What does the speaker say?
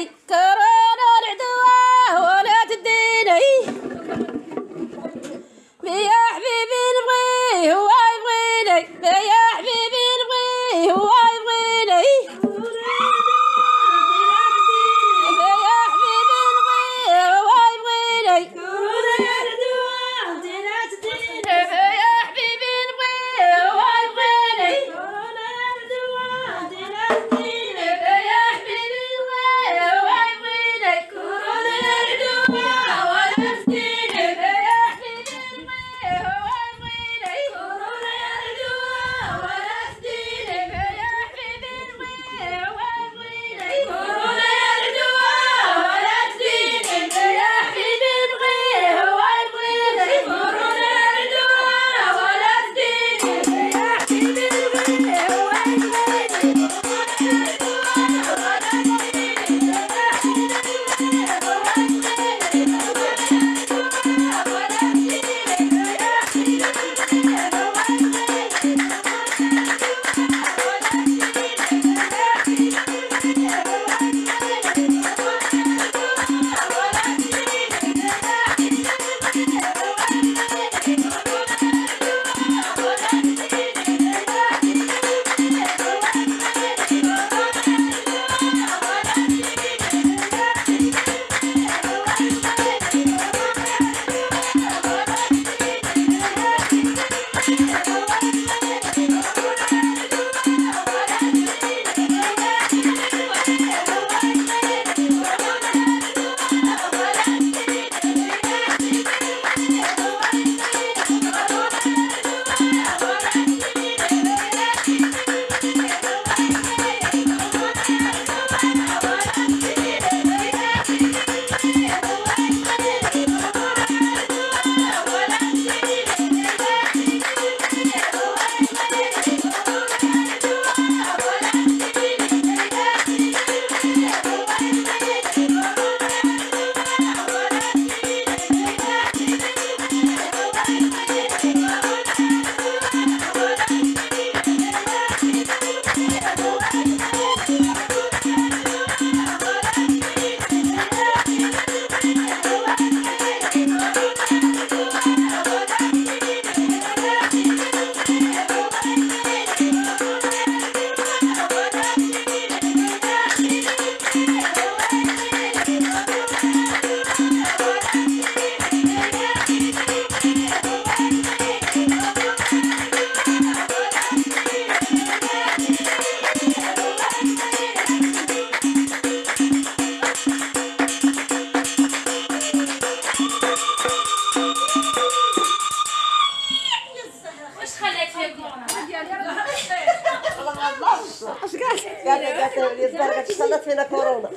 take Пятая, пятая, Лизберга, часа на корона.